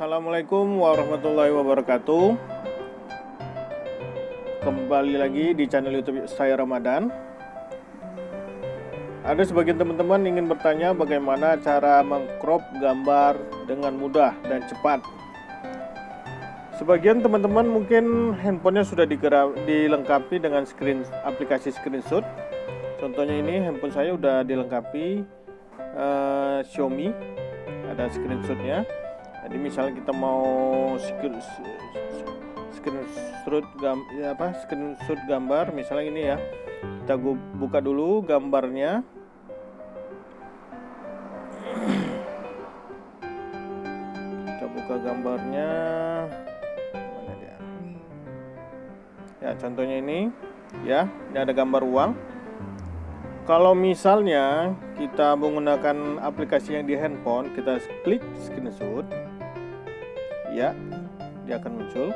Assalamualaikum warahmatullahi wabarakatuh. Kembali lagi di channel youtube saya Ramadan. Ada sebagian teman-teman ingin bertanya bagaimana cara mengcrop gambar dengan mudah dan cepat. Sebagian teman-teman mungkin handphonenya sudah dilengkapi dengan screen aplikasi screenshot. Contohnya ini handphone saya sudah dilengkapi uh, Xiaomi. Ada screenshotnya jadi misalnya kita mau screenshot gam ya apa screenshot gambar misalnya ini ya. Kita buka dulu gambarnya. Kita buka gambarnya. Ya contohnya ini. Ya ini ada gambar uang. Kalau misalnya kita menggunakan aplikasi yang di handphone kita klik screenshot ya dia akan muncul.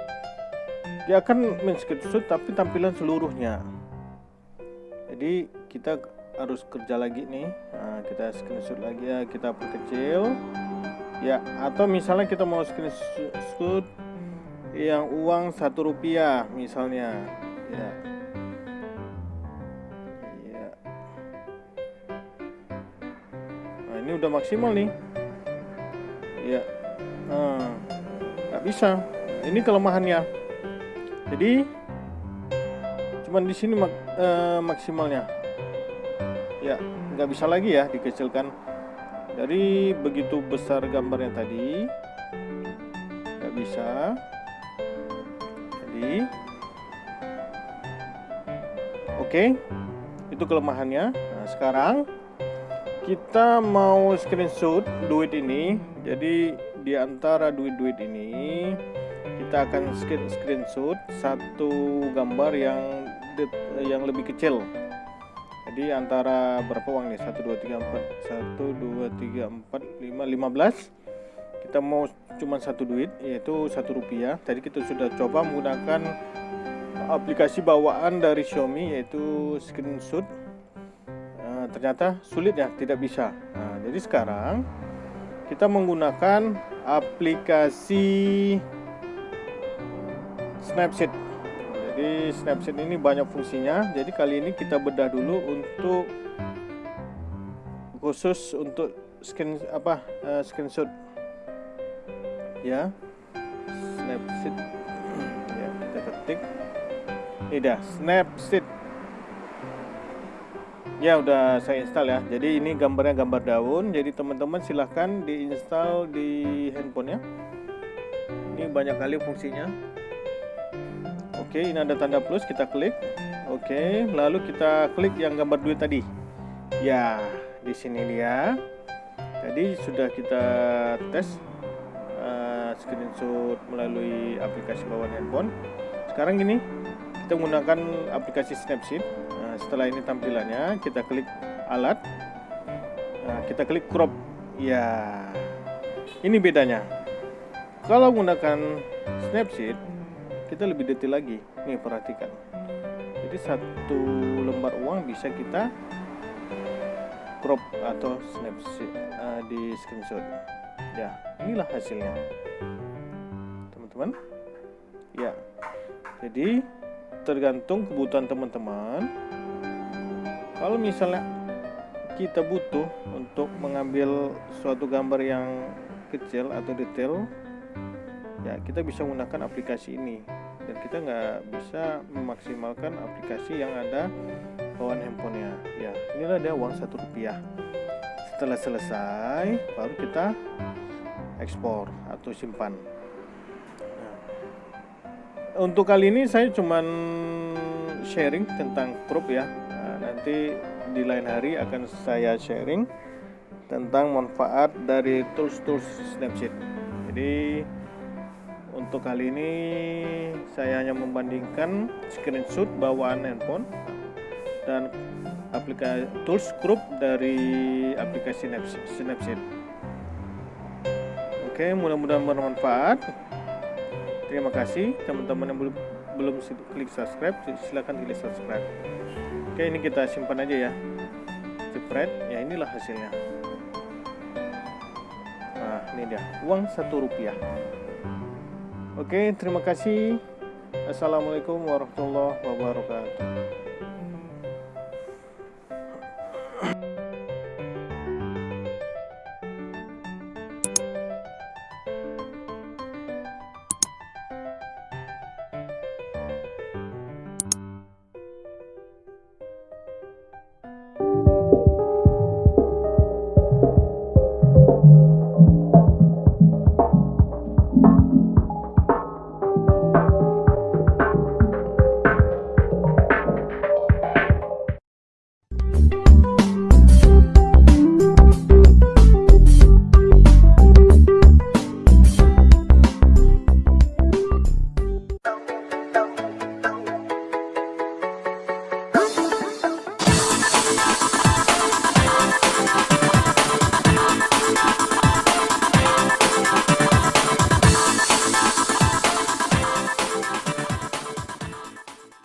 Dia akan men-screenshot tapi tampilan seluruhnya. Jadi kita harus kerja lagi nih. Nah, kita screenshot lagi ya kita perkecil. Ya atau misalnya kita mau screenshot yang uang satu rupiah misalnya. Ya. Ya. Nah ini udah maksimal nih bisa. Ini kelemahannya. Jadi cuman di sini mak eh, maksimalnya. Ya nggak bisa lagi ya dikecilkan. Dari begitu besar gambarnya tadi nggak bisa. Jadi oke itu kelemahannya. Nah, sekarang kita mau screenshot duit ini. Jadi di antara duit-duit ini kita akan screenshot satu gambar yang yang lebih kecil. Jadi antara berapa uang nih? 1 2 3 4 1 2 3 4 5 15 kita mau cuma satu duit yaitu satu rupiah. Tadi kita sudah coba menggunakan aplikasi bawaan dari Xiaomi yaitu screenshot ternyata sulit ya tidak bisa. Nah, jadi sekarang kita menggunakan aplikasi Snapseed. Jadi Snapseed ini banyak fungsinya. Jadi kali ini kita bedah dulu untuk khusus untuk skin apa uh, screenshot. Ya Snapseed. Ya kita ketik. Ini dah Snapseed ya udah saya install ya. Jadi ini gambarnya gambar daun. Jadi teman-teman silahkan diinstal di handphonenya ini banyak kali fungsinya. Oke ini ada tanda plus kita klik. Oke lalu kita klik yang gambar duit tadi. Ya di sini dia. Jadi sudah kita tes uh, screenshot melalui aplikasi bawaan handphone. Sekarang gini kita menggunakan aplikasi Snapseed Setelah ini tampilannya, kita klik alat. Nah, kita klik crop. Ya. Ini bedanya. Kalau menggunakan Snapseed, kita lebih detail lagi. Nih, perhatikan. Jadi satu lembar uang bisa kita crop atau snapshot uh, di screenshot. Ya, inilah hasilnya. Teman-teman. Ya. Jadi tergantung kebutuhan teman-teman. Kalau misalnya kita butuh untuk mengambil suatu gambar yang kecil atau detail ya kita bisa menggunakan aplikasi ini. Dan kita nggak bisa memaksimalkan aplikasi yang ada bawaan handphonenya. Ya inilah dia uang satu rupiah. Setelah selesai baru kita ekspor atau simpan untuk kali ini saya cuman sharing tentang crop ya nanti di lain hari akan saya sharing tentang manfaat dari tools-tools Snapseed. Jadi untuk kali ini saya hanya membandingkan screenshot bawaan handphone dan aplikasi tools group dari aplikasi Snapseed. Oke, mudah-mudahan bermanfaat. Terima kasih teman-teman yang belum belum klik subscribe silahkan klik subscribe. Oke ini kita simpan aja ya. Jepret ya inilah hasilnya. Nah ini dia uang satu rupiah. Oke terima kasih. Assalamualaikum warahmatullahi wabarakatuh.